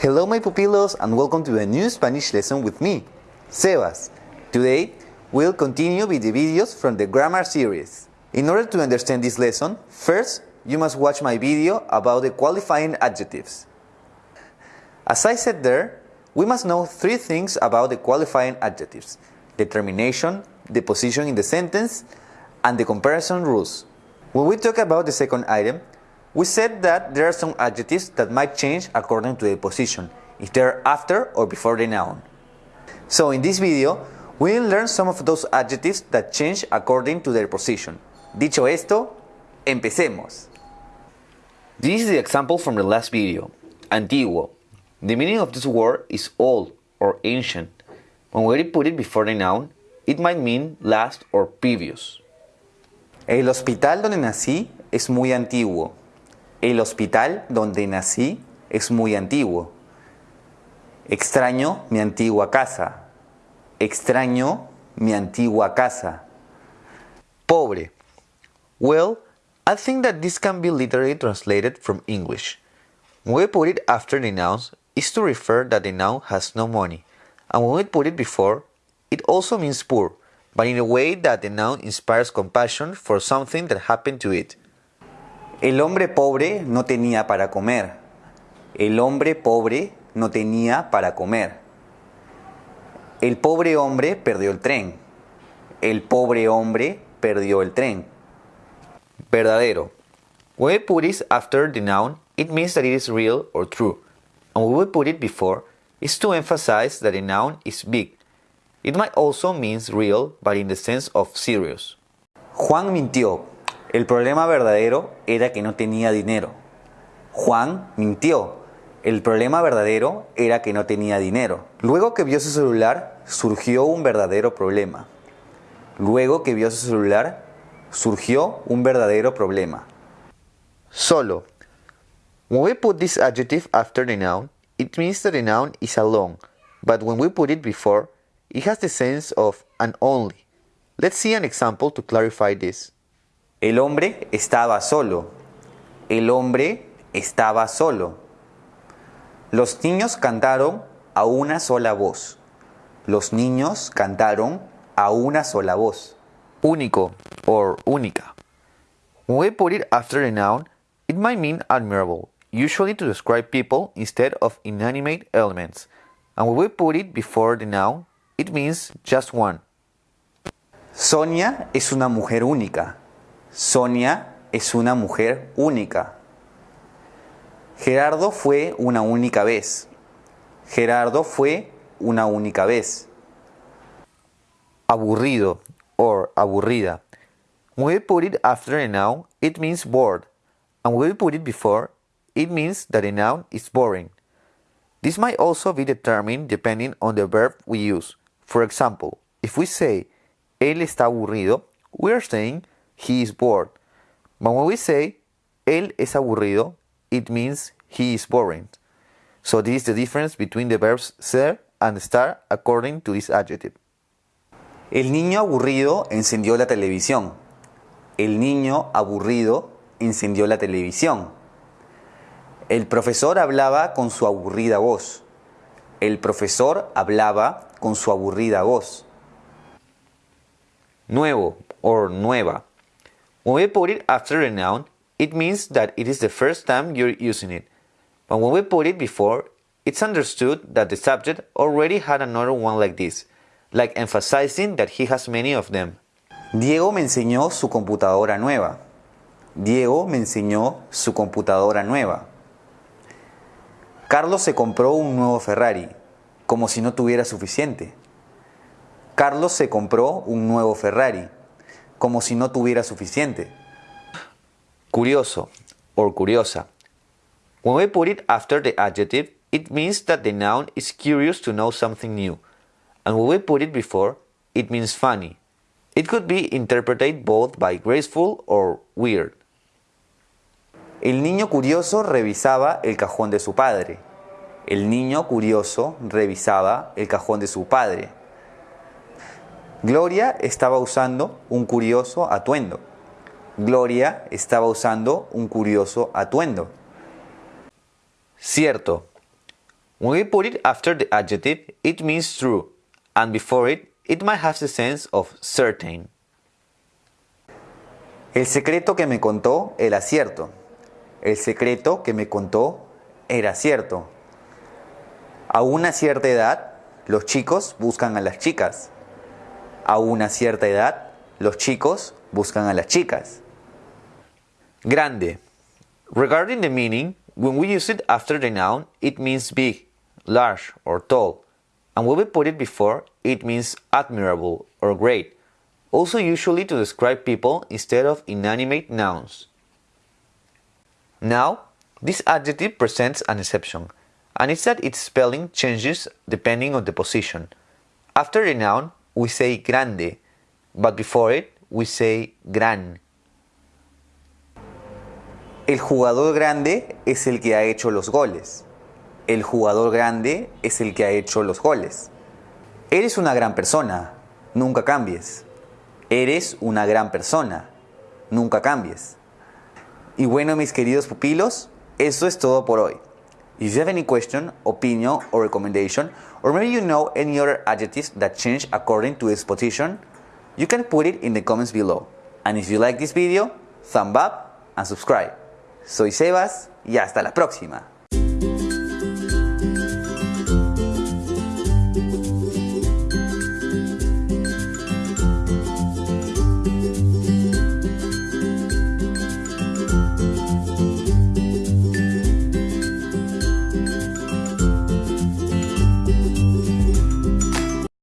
Hello my pupilos and welcome to a new Spanish lesson with me, Sebas. Today, we'll continue with the videos from the grammar series. In order to understand this lesson, first, you must watch my video about the qualifying adjectives. As I said there, we must know three things about the qualifying adjectives. The termination, the position in the sentence, and the comparison rules. When we talk about the second item, we said that there are some adjectives that might change according to the position, if they're after or before the noun. So in this video, we'll learn some of those adjectives that change according to their position. Dicho esto, empecemos. This is the example from the last video, antiguo. The meaning of this word is old or ancient. When we put it before the noun, it might mean last or previous. El hospital donde nací es muy antiguo. El hospital donde nací es muy antiguo. Extraño mi antigua casa. Extraño mi antigua casa. Pobre. Well, I think that this can be literally translated from English. When we put it after the nouns, is to refer that the noun has no money, and when we put it before, it also means poor, but in a way that the noun inspires compassion for something that happened to it. El hombre pobre no tenía para comer. El hombre pobre no tenía para comer. El pobre hombre perdió el tren. El pobre hombre perdió el tren. Verdadero. When we put it after the noun, it means that it is real or true. And when we put it before, it's to emphasize that the noun is big. It might also mean real, but in the sense of serious. Juan mintió. El problema verdadero era que no tenía dinero. Juan mintió. El problema verdadero era que no tenía dinero. Luego que vio su celular, surgió un verdadero problema. Luego que vio su celular, surgió un verdadero problema. Solo. When we put this adjective after the noun, it means that the noun is alone, but when we put it before, it has the sense of an only. Let's see an example to clarify this. El hombre estaba solo. El hombre estaba solo. Los niños cantaron a una sola voz. Los niños cantaron a una sola voz. Único or única. When we put it after the noun, it might mean admirable, usually to describe people instead of inanimate elements. And when we put it before the noun, it means just one. Sonia es una mujer única. Sonia es una mujer única. Gerardo fue una única vez. Gerardo fue una única vez. Aburrido or aburrida. When we put it after a noun, it means bored. And when we put it before, it means that a noun is boring. This might also be determined depending on the verb we use. For example, if we say, él está aburrido, we are saying he is bored. But when we say, él es aburrido, it means he is boring. So this is the difference between the verbs ser and estar according to this adjective. El niño aburrido encendió la televisión. El niño aburrido encendió la televisión. El profesor hablaba con su aburrida voz. El profesor hablaba con su aburrida voz. Nuevo or nueva. When we put it after a noun, it means that it is the first time you're using it. But when we put it before, it's understood that the subject already had another one like this, like emphasizing that he has many of them. Diego me enseñó su computadora nueva. Diego me enseñó su computadora nueva. Carlos se compró un nuevo Ferrari, como si no tuviera suficiente. Carlos se compró un nuevo Ferrari, como si no tuviera suficiente. Curioso or curiosa. When we put it after the adjective, it means that the noun is curious to know something new. And when we put it before, it means funny. It could be interpreted both by graceful or weird. El niño curioso revisaba el cajón de su padre. El niño curioso revisaba el cajón de su padre. Gloria estaba usando un curioso atuendo. Gloria estaba usando un curioso atuendo. Cierto. When we put it after the adjective, it means true, and before it, it might have the sense of certain. El secreto que me contó era cierto. El secreto que me contó era cierto. A una cierta edad, los chicos buscan a las chicas. A una cierta edad, los chicos buscan a las chicas. Grande. Regarding the meaning, when we use it after the noun, it means big, large, or tall. And when we put it before, it means admirable or great. Also usually to describe people instead of inanimate nouns. Now, this adjective presents an exception, and it's that its spelling changes depending on the position. After the noun, we say grande, but before it, we say gran. El jugador grande es el que ha hecho los goles. El jugador grande es el que ha hecho los goles. Eres una gran persona, nunca cambies. Eres una gran persona, nunca cambies. Y bueno, mis queridos pupilos, eso es todo por hoy. If you have any question, opinion, or recommendation, or maybe you know any other adjectives that change according to its position, you can put it in the comments below. And if you like this video, thumb up and subscribe. Soy Sebas y hasta la próxima.